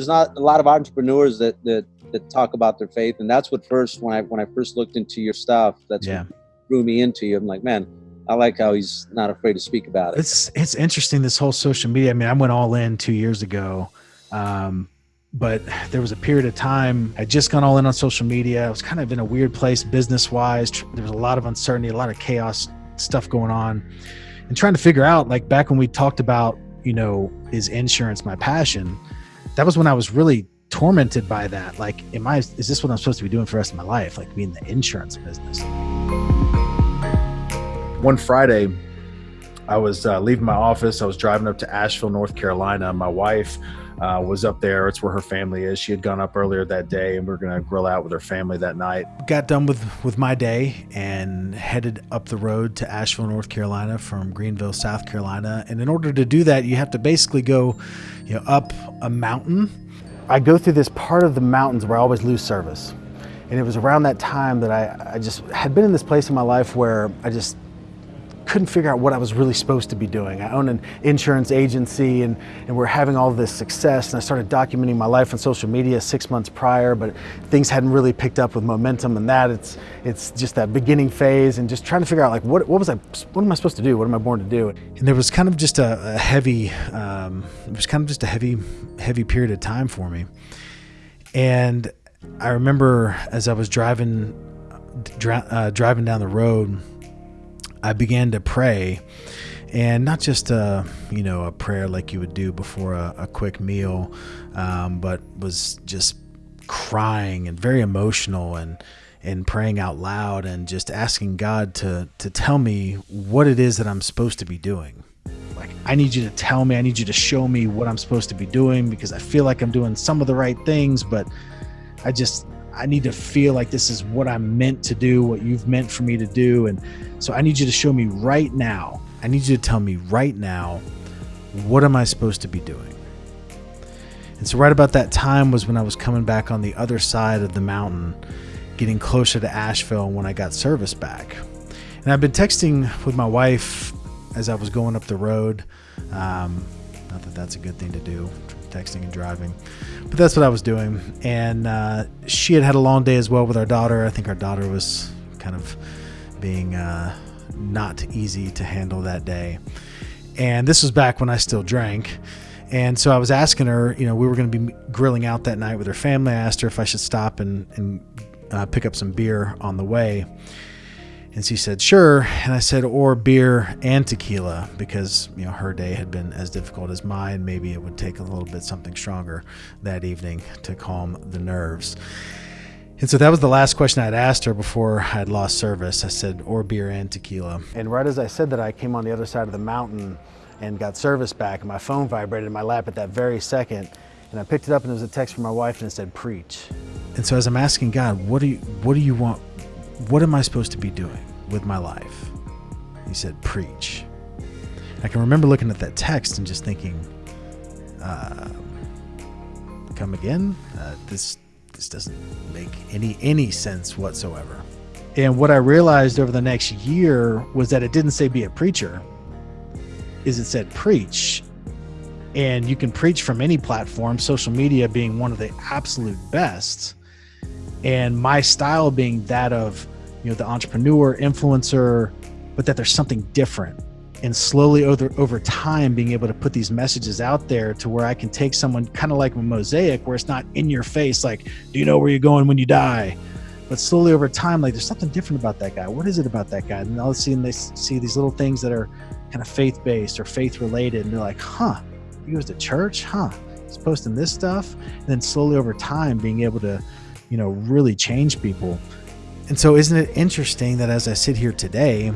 There's not a lot of entrepreneurs that that that talk about their faith, and that's what first when I when I first looked into your stuff, that's Yeah. what drew me into you. I'm like, man, I like how he's not afraid to speak about it. It's it's interesting this whole social media. I mean, I went all in two years ago, um, but there was a period of time I just gone all in on social media. I was kind of in a weird place business wise. There was a lot of uncertainty, a lot of chaos stuff going on, and trying to figure out like back when we talked about you know is insurance my passion. That was when I was really tormented by that. Like, am I? Is this what I'm supposed to be doing for the rest of my life? Like, being in the insurance business. One Friday, I was uh, leaving my office. I was driving up to Asheville, North Carolina. My wife uh, was up there. It's where her family is. She had gone up earlier that day, and we are going to grill out with her family that night. Got done with with my day and headed up the road to Asheville, North Carolina from Greenville, South Carolina. And in order to do that, you have to basically go, you know, up a mountain. I go through this part of the mountains where I always lose service. And it was around that time that I, I just had been in this place in my life where I just couldn't figure out what I was really supposed to be doing. I own an insurance agency and, and we're having all this success and I started documenting my life on social media six months prior, but things hadn't really picked up with momentum and that it's it's just that beginning phase and just trying to figure out like what, what was I what am I supposed to do? What am I born to do? And there was kind of just a, a heavy um, it was kind of just a heavy heavy period of time for me. And I remember as I was driving dri- uh, driving down the road I began to pray, and not just a you know a prayer like you would do before a, a quick meal, um, but was just crying and very emotional and and praying out loud and just asking God to to tell me what it is that I'm supposed to be doing. Like I need you to tell me, I need you to show me what I'm supposed to be doing because I feel like I'm doing some of the right things, but I just I need to feel like this is what I'm meant to do, what you've meant for me to do. And so I need you to show me right now. I need you to tell me right now, what am I supposed to be doing? And so, right about that time was when I was coming back on the other side of the mountain, getting closer to Asheville and when I got service back. And I've been texting with my wife as I was going up the road. Um, not that that's a good thing to do, texting and driving, but that's what I was doing. And uh, she had had a long day as well with our daughter. I think our daughter was kind of being uh, not easy to handle that day. And this was back when I still drank. And so I was asking her, you know, we were going to be grilling out that night with her family. I asked her if I should stop and, and uh, pick up some beer on the way. And she said, sure. And I said, or beer and tequila, because, you know, her day had been as difficult as mine. Maybe it would take a little bit something stronger that evening to calm the nerves. And so that was the last question I'd asked her before I'd lost service. I said, or beer and tequila. And right as I said that, I came on the other side of the mountain and got service back, and my phone vibrated in my lap at that very second. And I picked it up, and there was a text from my wife, and it said, preach. And so as I'm asking God, what do you, what do you want? What am I supposed to be doing with my life? He said, preach. I can remember looking at that text and just thinking, uh, come again? Uh, this this doesn't make any any sense whatsoever. And what I realized over the next year was that it didn't say be a preacher. Is it said preach. And you can preach from any platform, social media being one of the absolute best. And my style being that of, you know, the entrepreneur, influencer, but that there's something different. And slowly over over time being able to put these messages out there to where I can take someone kind of like a mosaic where it's not in your face like do you know where you're going when you die? But slowly over time like there's something different about that guy. What is it about that guy? And all of a sudden they see these little things that are kind of faith based or faith related and they're like huh he goes to church? Huh he's posting this stuff? And then slowly over time being able to you know really change people and so isn't it interesting that as I sit here today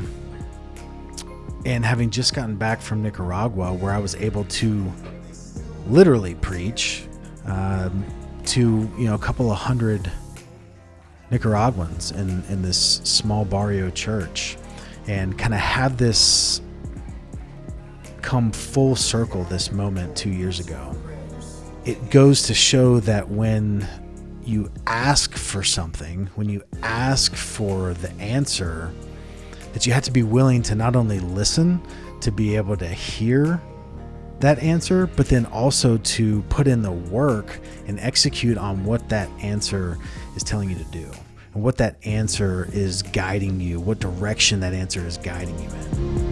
and having just gotten back from Nicaragua, where I was able to literally preach um, to you know a couple of hundred Nicaraguans in in this small barrio church, and kind of have this come full circle this moment two years ago. It goes to show that when you ask for something, when you ask for the answer, that you have to be willing to not only listen, to be able to hear, that answer, but then also to put in the work and execute on what that answer is telling you to do and what that answer is guiding you, what direction that answer is guiding you in.